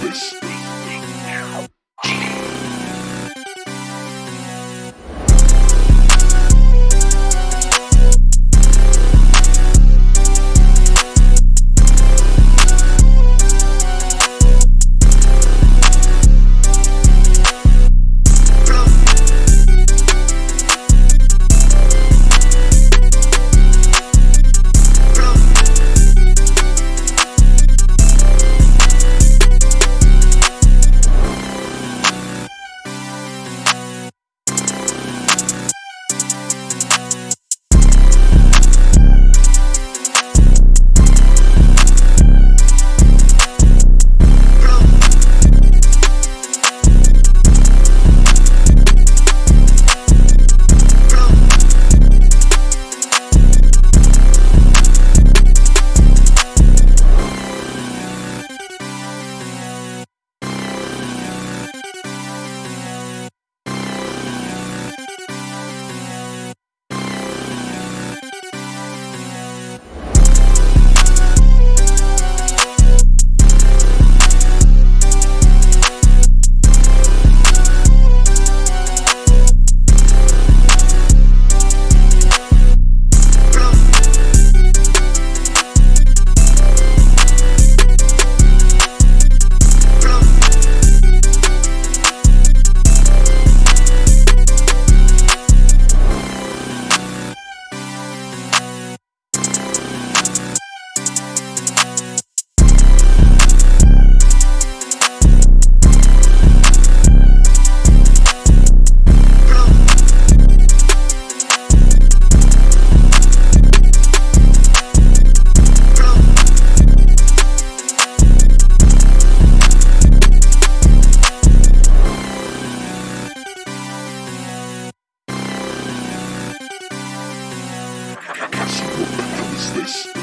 This. Cassie,